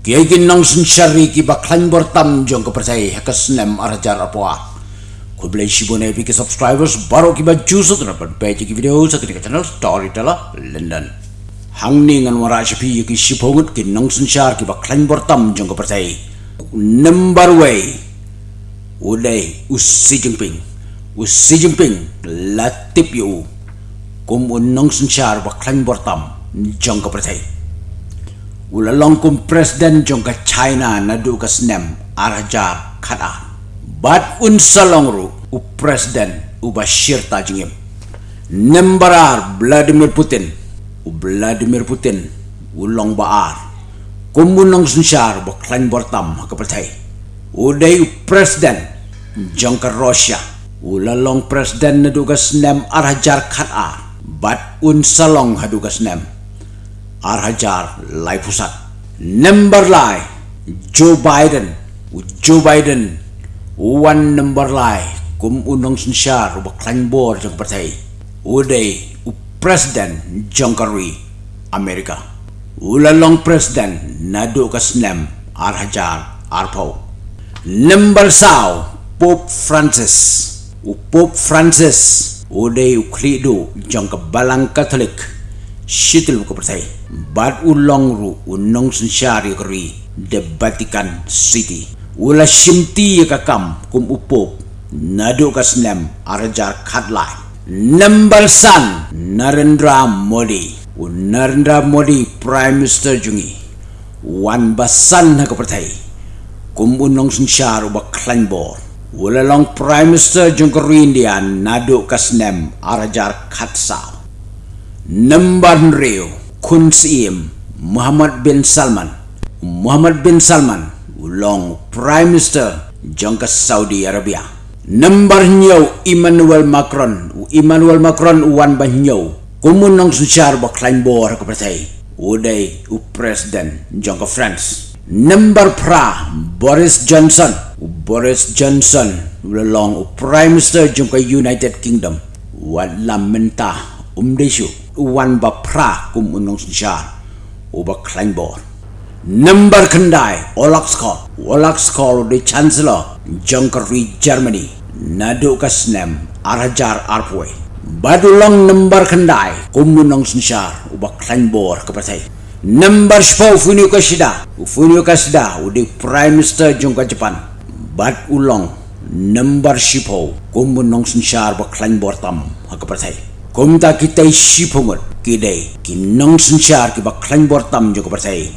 Kiai ginang sun syari ki baklan bertam jong ke percaya hakas nem arajar apa. Ku beli shibone epi ke subscribers baru ki baju dapat page ki video satu di channel Storyteller London. Hang ni ngan wara shapi ki shibongut ki nang sun syar ki baklan bertam jong ke percaya. Number way. Udai usi jengping. Usi jengping latip yu. Kum sun syar baklan bertam jong ke percaya ula longkum presiden jong ka China na du ka snem arajar khada bat un salongru u presiden u Bashir tajingim nembarar Vladimir Putin u Vladimir Putin u long baar. Kumunong sunsyar bo klan bortam ka pertai u dei u presiden jong ka Russia. Ula long presiden na du ka snem arajar khada bat un salong hadu ka Arhajar Lai Pusat. Number Lai Joe Biden. Joe Biden One number Lai. Kum unang sensyar Ubak bor jang partai. Uday U President Jong Karwi Amerika. Ulalong President Nadu Kasnem Arhajar Arpau. Number Sao Pope Francis. U Pope Francis Uday U Krido Jong Kabalang Katolik Shitil Buka Partai bad ulong ru unong sensyari kri de Vatican City ula shimti ka kam kum upo nadu ka snem arajar khatlai number san Narendra Modi. U Narendra Modi Prime Minister jungi. Wan basan ha ka pertai kum unong sensyar ba klanbor ula long Prime Minister jung ka India nadu ka snem arajar khatsa number rio Kun Siem Muhammad bin Salman. Muhammad bin Salman ulong Prime Minister jangka Saudi Arabia. Number nyau Emmanuel Macron. Emmanuel Macron wan bah nyau kumun nang sucar baklain bor ke partai udai u President jangka France. Number pra Boris Johnson. Boris Johnson ulong u Prime Minister jangka United Kingdom. Wan lamenta umdeshu wan ba pra kum unong sinsyar u ba kleinbor number kendai olak skol. Olak skol de chancellor junkeri germany. Nadu kasnem arajar arpwe. Badulong number kendai kum unong sinsyar u ba kleinbor kepatai number spo funio kasida funio kasida u de prime minister jungka japan bad ulong number spo kum unong sinsyar ba kleinbor tam Kumta kita isi pungut kidai kinong sensyar ki baklan bortam jo kepercaya.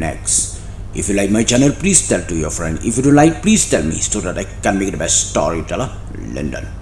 Next, if you like my channel, please tell to your friend. If you don't like, please tell me so that I can make the best story teller. London.